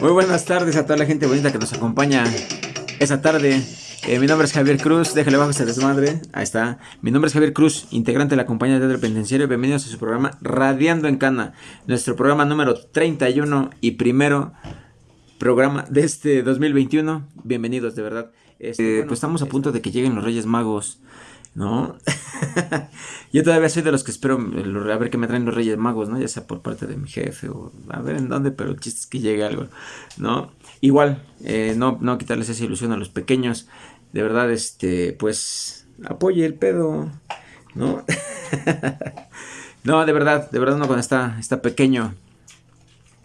Muy buenas tardes a toda la gente bonita que nos acompaña esta tarde. Eh, mi nombre es Javier Cruz, déjale bajo ese desmadre. Ahí está. Mi nombre es Javier Cruz, integrante de la compañía de teatro penitenciario. Bienvenidos a su programa Radiando en Cana, nuestro programa número 31 y primero programa de este 2021. Bienvenidos, de verdad. Este, pues estamos a punto de que lleguen los Reyes Magos. ¿No? Yo todavía soy de los que espero a ver qué me traen los Reyes Magos, ¿no? Ya sea por parte de mi jefe o a ver en dónde, pero el chiste es que llegue algo, ¿no? Igual, eh, no, no quitarles esa ilusión a los pequeños. De verdad, este, pues, apoye el pedo, ¿no? no, de verdad, de verdad uno cuando está, está pequeño,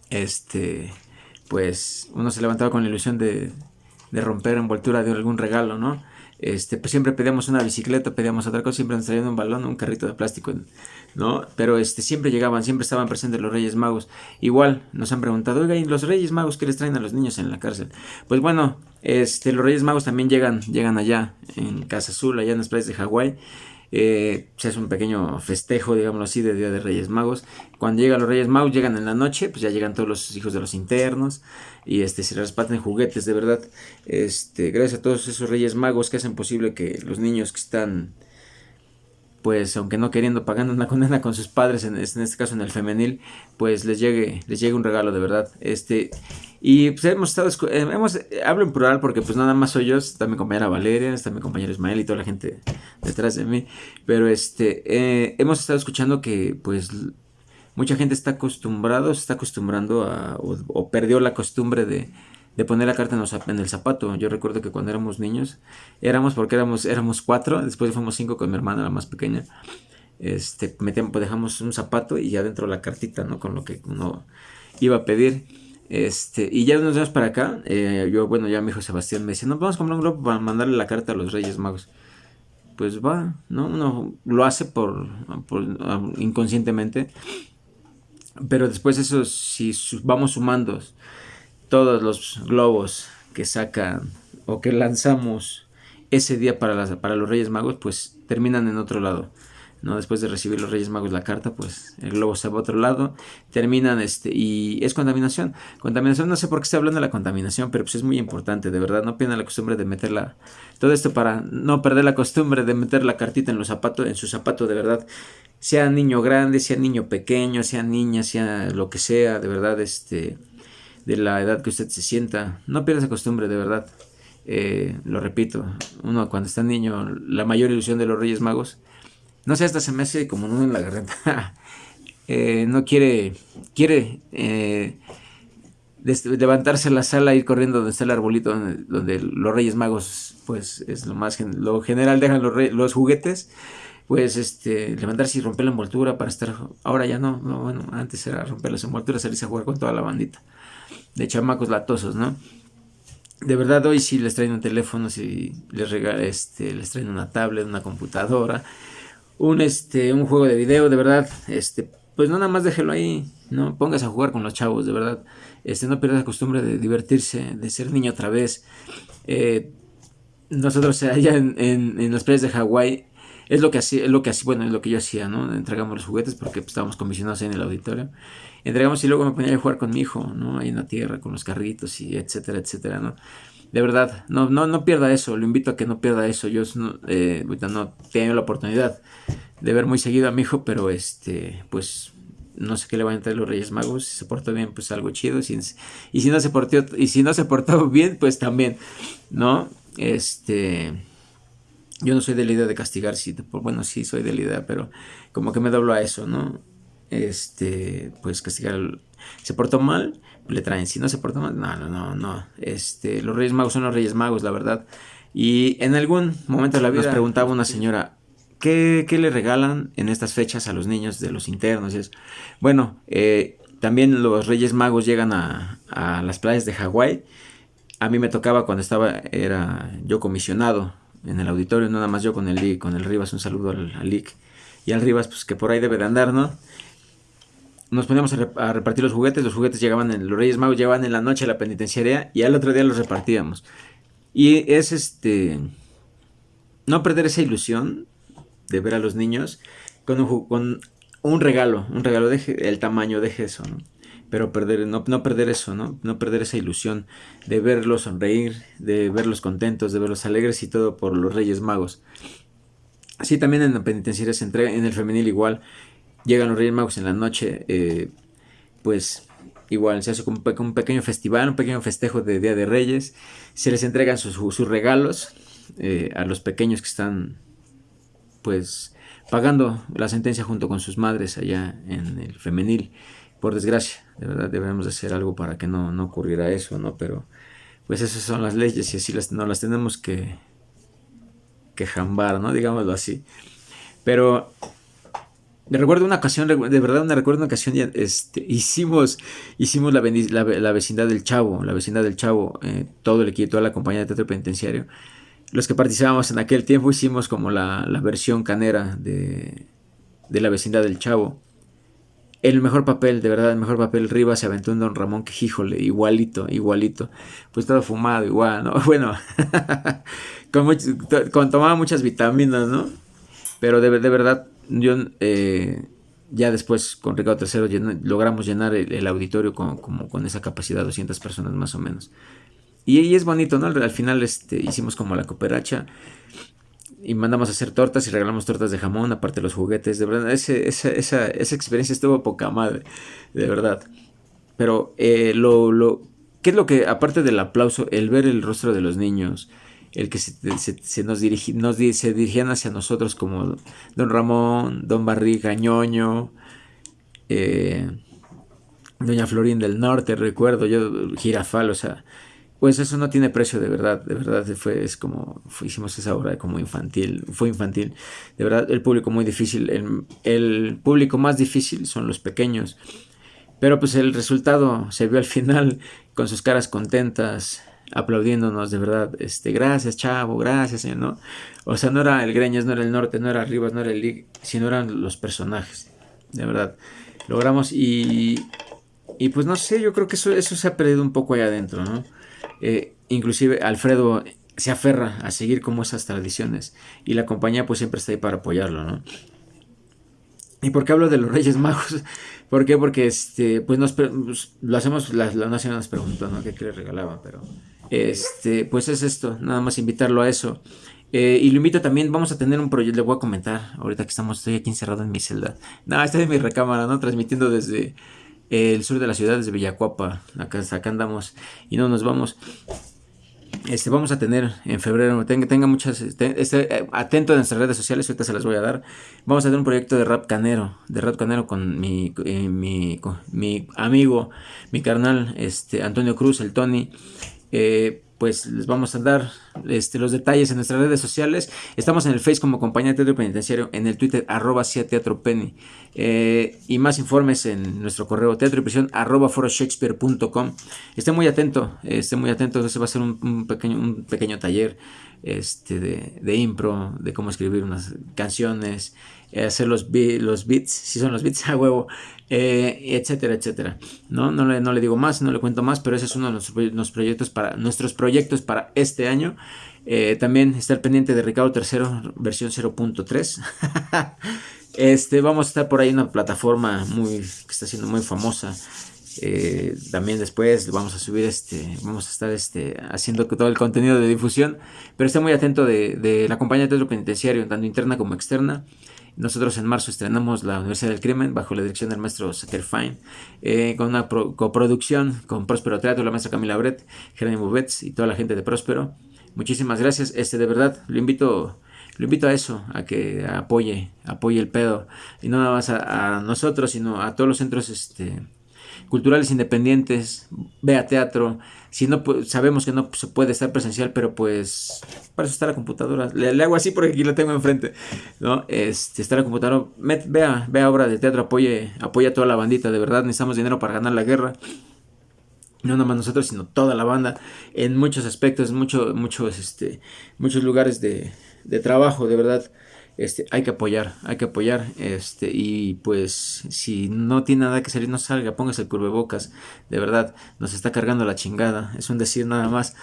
este, pues, uno se levantaba con la ilusión de, de romper envoltura de algún regalo, ¿no? Este, pues siempre pedíamos una bicicleta, pedíamos otra cosa, siempre nos traían un balón, un carrito de plástico, ¿no? Pero este, siempre llegaban, siempre estaban presentes los Reyes Magos. Igual nos han preguntado, ¿y los Reyes Magos qué les traen a los niños en la cárcel? Pues bueno, este, los Reyes Magos también llegan, llegan allá, en Casa Azul, allá en las playas de Hawái. Eh, se hace un pequeño festejo, digámoslo así, de Día de Reyes Magos. Cuando llegan los Reyes Magos, llegan en la noche, pues ya llegan todos los hijos de los internos y este, se reparten juguetes, de verdad. Este, gracias a todos esos Reyes Magos que hacen posible que los niños que están pues aunque no queriendo, pagando una condena con sus padres, en, este caso en el femenil, pues les llegue, les llegue un regalo de verdad. Este, y pues hemos estado, eh, hemos, hablo en plural porque pues nada más soy yo, está mi compañera Valeria, está mi compañero Ismael y toda la gente detrás de mí, pero este, eh, hemos estado escuchando que pues mucha gente está acostumbrado, se está acostumbrando a, o perdió la costumbre de de poner la carta en, el zapato. Yo recuerdo que cuando éramos niños, éramos porque éramos, éramos cuatro, después fuimos cinco con mi hermana, la más pequeña. Este, metíamos, pues dejamos un zapato y ya dentro la cartita, ¿no? Con lo que uno iba a pedir. Este, y ya nos vemos para acá. Eh, yo, bueno, ya mi hijo Sebastián me decía, no, vamos a comprar un globo para mandarle la carta a los Reyes Magos. Pues va, ¿no? Uno lo hace por, por inconscientemente. Pero después eso, si vamos sumando todos los globos que sacan o que lanzamos ese día para, para los Reyes Magos, pues terminan en otro lado. ¿no? Después de recibir los Reyes Magos la carta, pues el globo se va a otro lado, terminan este, y es contaminación. Contaminación, no sé por qué está hablando de la contaminación, pero pues es muy importante, de verdad, no pierdan la costumbre de meterla, todo esto para no perder la costumbre de meter la cartita en los zapatos, en su zapato, de verdad, sea niño grande, sea niño pequeño, sea niña, sea lo que sea, de verdad, este, de la edad que usted se sienta. No pierda esa costumbre, de verdad. Eh, lo repito, uno cuando está niño, la mayor ilusión de los Reyes Magos, no sé, hasta se me hace como uno en la garganta. Eh, no quiere, quiere eh, levantarse a la sala, ir corriendo donde está el arbolito, donde, los Reyes Magos, pues es lo más, lo general dejan los, los juguetes pues este, levantarse y romper la envoltura para estar, ahora ya no, no bueno, antes era romper las envolturas, salirse a jugar con toda la bandita de chamacos latosos, ¿no? De verdad hoy sí les traen un teléfono, si les este, les traen una tablet, una computadora, un este, un juego de video, de verdad, este, pues no nada más déjelo ahí, no pongas a jugar con los chavos, de verdad, este, no pierdas la costumbre de divertirse, de ser niño otra vez. Eh, nosotros allá en, en, en las playas de Hawái es lo que hacía, es lo que hacía, bueno, es lo que yo hacía, ¿no? Entregamos los juguetes porque pues, estábamos comisionados en el auditorio. Entregamos y luego me ponía a jugar con mi hijo, ¿no? Ahí en la tierra, con los carritos y etcétera, etcétera, ¿no? De verdad, no, no, no pierda eso, lo invito a que no pierda eso. Yo no, eh, no tengo la oportunidad de ver muy seguido a mi hijo, pero este, pues no sé qué le van a entrar los Reyes Magos. Si se portó bien, pues algo chido. y si no se portó, y si no se bien, pues también, ¿no? Este yo no soy de la idea de castigar, sí, bueno, sí soy de la idea, pero como que me doblo a eso, ¿no? Este, pues castigar, se portó mal, le traen, si no se portó mal, no, no, no, no, este, los Reyes Magos son los Reyes Magos, la verdad. Y en algún momento de la vida nos preguntaba una señora, ¿qué, le regalan en estas fechas a los niños de los internos? Y bueno, eh, también los Reyes Magos llegan a, a las playas de Hawái. A mí me tocaba cuando estaba, era yo comisionado en el auditorio, nada más yo con el con el Rivas, un saludo al, al y al Rivas, pues que por ahí debe de andar, ¿no? Nos poníamos a, repartir los juguetes, los juguetes llegaban, en, los Reyes Magos llegaban en la noche a la penitenciaria y al otro día los repartíamos. Y es este, no perder esa ilusión de ver a los niños con un, con un regalo, un regalo, deje el tamaño, deje eso, ¿no? Pero perder, no, no perder eso, ¿no? No perder esa ilusión de verlos sonreír, de verlos contentos, de verlos alegres y todo por los Reyes Magos. Así también en la penitenciaria se entrega, en el femenil igual, llegan los Reyes Magos en la noche, eh, pues igual se hace un, un, pequeño festival, un pequeño festejo de Día de Reyes, se les entregan sus, sus regalos eh, a los pequeños que están pues pagando la sentencia junto con sus madres allá en el femenil por desgracia, de verdad debemos de hacer algo para que no, no ocurriera eso, ¿no? Pero pues esas son las leyes y así las, no las tenemos que, que jambar, ¿no? Digámoslo así. Pero me recuerdo una ocasión, de verdad me recuerdo una ocasión, este, hicimos, hicimos la, la, vecindad del Chavo, la vecindad del Chavo, eh, todo el equipo, toda la compañía de teatro penitenciario. Los que participábamos en aquel tiempo hicimos como la, la versión canera de, de la vecindad del Chavo el mejor papel, de verdad, el mejor papel. Rivas se aventó en Don Ramón, que híjole, igualito, igualito. Pues todo fumado, igual, ¿no? Bueno, con, tomaba muchas vitaminas, ¿no? Pero de, verdad, yo eh, ya después con Ricardo III logramos llenar el, auditorio con, con esa capacidad, 200 personas más o menos. Y, es bonito, ¿no? Al final este, hicimos como la cooperacha y mandamos a hacer tortas y regalamos tortas de jamón, aparte los juguetes. De verdad, esa, esa, experiencia estuvo poca madre, de verdad. Pero eh, lo, lo, ¿qué es lo que, aparte del aplauso, el ver el rostro de los niños, el que se, se, nos, dirigi, nos se dirigían hacia nosotros como Don Ramón, Don Barriga, Ñoño, eh, Doña Florín del Norte, recuerdo yo, Girafal, o sea, pues eso no tiene precio de verdad, de verdad fue, es como, hicimos esa obra como infantil, fue infantil, de verdad el público muy difícil, el, público más difícil son los pequeños, pero pues el resultado se vio al final con sus caras contentas, aplaudiéndonos de verdad, este, gracias chavo, gracias ¿no? O sea, no era el Greñas, no era el Norte, no era Rivas, no era el Lig, sino eran los personajes, de verdad, logramos y, y pues no sé, yo creo que eso, eso se ha perdido un poco allá adentro, ¿no? Eh, inclusive Alfredo se aferra a seguir como esas tradiciones y la compañía pues siempre está ahí para apoyarlo, ¿no? ¿Y por qué hablo de los Reyes Magos? ¿Por qué? Porque este, pues nos pues, lo hacemos, la, la nación nos preguntó, ¿no? ¿Qué, le regalaban? Pero este, pues es esto, nada más invitarlo a eso. Eh, y lo invito también, vamos a tener un proyecto, le voy a comentar, ahorita que estamos, estoy aquí encerrado en mi celda. No, estoy en mi recámara, ¿no? Transmitiendo desde el sur de la ciudad, desde Villacuapa. Acá, acá andamos y no nos vamos. Este, vamos a tener en febrero, tenga, tenga muchas, este, eh, atento a nuestras redes sociales, ahorita se las voy a dar. Vamos a tener un proyecto de rap canero, de rap canero con mi, eh, mi, mi amigo, mi carnal, este, Antonio Cruz, el Tony. Eh, pues les vamos a dar este, los detalles en nuestras redes sociales. Estamos en el Face como Compañía de Teatro Penitenciario, en el Twitter arroba Teatro Penny. Eh, y más informes en nuestro correo teatro y prisión arroba foroshakespeare.com. Esté muy atento, esté muy atento. Ese va a ser un, pequeño, un pequeño taller este, de, de impro, de cómo escribir unas canciones, eh, hacer los, los beats, si son los beats a huevo, eh, etcétera, etcétera. ¿no? No, le, no le digo más, no le cuento más, pero ese es uno de nuestros, proyectos para, nuestros proyectos para este año. Eh, también está el pendiente de Ricardo III, versión 0.3. este, vamos a estar por ahí en una plataforma muy, que está siendo muy famosa. También después vamos a subir este, vamos a estar este, haciendo todo el contenido de difusión, pero está muy atento de, la compañía de teatro penitenciario, tanto interna como externa. Nosotros en marzo estrenamos La Universidad del Crimen bajo la dirección del maestro Saker Fine, eh, con una coproducción con Próspero Teatro, la maestra Camila Brett, Jerónimo Betts y toda la gente de Próspero. Muchísimas gracias. Este, de verdad, lo invito, lo invito a eso, a que apoye, apoye el pedo. Y no nada más a, a nosotros, sino a todos los centros este, culturales independientes, vea teatro. Si no, pues, sabemos que no se puede estar presencial, pero pues para eso está la computadora. Le, hago así porque aquí la tengo enfrente. ¿no? Este, está la computadora. vea, vea obra de teatro, apoye, apoya a toda la bandita. De verdad, necesitamos dinero para ganar la guerra. No nada más nosotros, sino toda la banda. En muchos aspectos, mucho, muchos, este, muchos lugares de, de trabajo, de verdad este, hay que apoyar, hay que apoyar, este, y pues si no tiene nada que salir, no salga, póngase el curvebocas, de verdad, nos está cargando la chingada, es un decir nada más,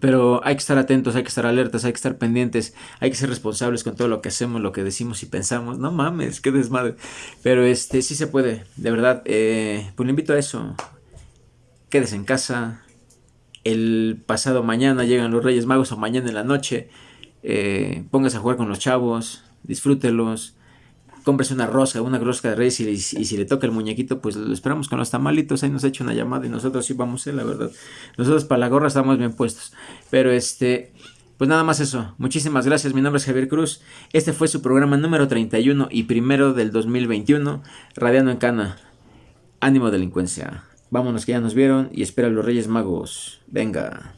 Pero hay que estar atentos, hay que estar alertas, hay que estar pendientes, hay que ser responsables con todo lo que hacemos, lo que decimos y pensamos. No mames, qué desmadre. Pero este sí se puede, de verdad. Eh, pues le invito a eso. Quédese en casa. El pasado mañana llegan los Reyes Magos o mañana en la noche. Eh, póngase a jugar con los chavos, disfrútelos cómprese una rosca, una rosca de reyes y, si le toca el muñequito, pues lo esperamos con los tamalitos, ahí nos ha hecho una llamada y nosotros sí vamos, eh, la verdad. Nosotros para la gorra estamos bien puestos. Pero este, pues nada más eso. Muchísimas gracias, mi nombre es Javier Cruz. Este fue su programa número 31 y primero del 2021, Radiando en Cana. Ánimo delincuencia. Vámonos que ya nos vieron y espera a los Reyes Magos. Venga.